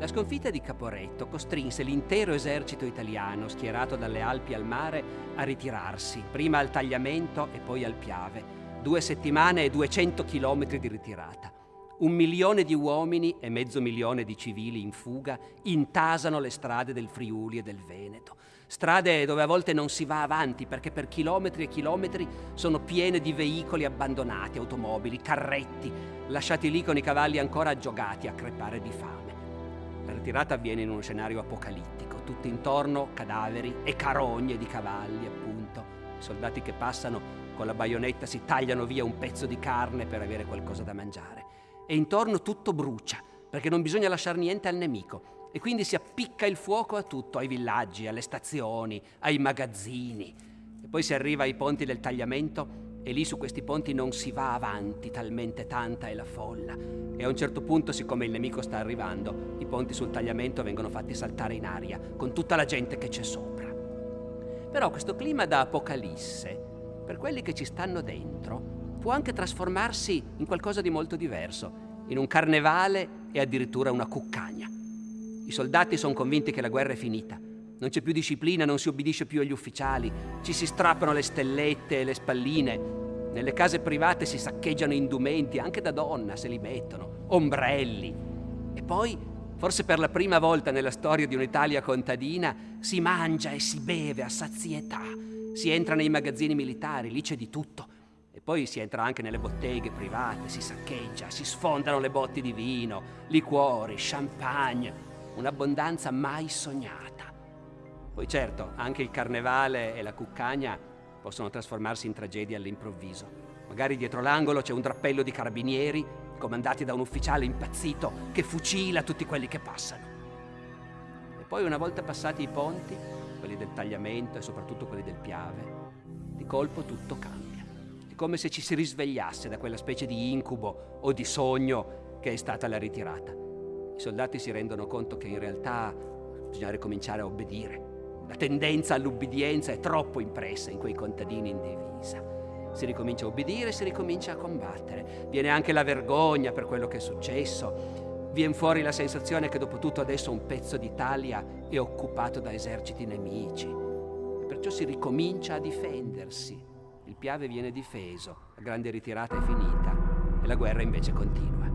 La sconfitta di Caporetto costrinse l'intero esercito italiano, schierato dalle Alpi al mare, a ritirarsi, prima al Tagliamento e poi al Piave. Due settimane e 200 chilometri di ritirata. Un milione di uomini e mezzo milione di civili in fuga intasano le strade del Friuli e del Veneto. Strade dove a volte non si va avanti perché per chilometri e chilometri sono piene di veicoli abbandonati, automobili, carretti, lasciati lì con i cavalli ancora aggiogati a crepare di fame. La ritirata avviene in uno scenario apocalittico, tutto intorno cadaveri e carogne di cavalli, appunto. I soldati che passano con la baionetta si tagliano via un pezzo di carne per avere qualcosa da mangiare. E intorno tutto brucia, perché non bisogna lasciare niente al nemico. E quindi si appicca il fuoco a tutto, ai villaggi, alle stazioni, ai magazzini. E poi si arriva ai ponti del tagliamento e lì su questi ponti non si va avanti, talmente tanta è la folla. E a un certo punto, siccome il nemico sta arrivando, i ponti sul tagliamento vengono fatti saltare in aria, con tutta la gente che c'è sopra. Però questo clima da apocalisse, per quelli che ci stanno dentro, può anche trasformarsi in qualcosa di molto diverso, in un carnevale e addirittura una cuccagna. I soldati sono convinti che la guerra è finita non c'è più disciplina, non si obbedisce più agli ufficiali, ci si strappano le stellette e le spalline. Nelle case private si saccheggiano indumenti, anche da donna se li mettono, ombrelli. E poi, forse per la prima volta nella storia di un'Italia contadina, si mangia e si beve a sazietà. Si entra nei magazzini militari, lì c'è di tutto. E poi si entra anche nelle botteghe private, si saccheggia, si sfondano le botti di vino, liquori, champagne, un'abbondanza mai sognata. Poi certo, anche il carnevale e la cuccagna possono trasformarsi in tragedie all'improvviso. Magari dietro l'angolo c'è un drappello di carabinieri comandati da un ufficiale impazzito che fucila tutti quelli che passano. E poi una volta passati i ponti, quelli del tagliamento e soprattutto quelli del Piave, di colpo tutto cambia. È come se ci si risvegliasse da quella specie di incubo o di sogno che è stata la ritirata. I soldati si rendono conto che in realtà bisogna ricominciare a obbedire la tendenza all'ubbidienza è troppo impressa in quei contadini in divisa. Si ricomincia a obbedire, si ricomincia a combattere. Viene anche la vergogna per quello che è successo. Viene fuori la sensazione che dopo tutto adesso un pezzo d'Italia è occupato da eserciti nemici. E perciò si ricomincia a difendersi. Il Piave viene difeso, la grande ritirata è finita e la guerra invece continua.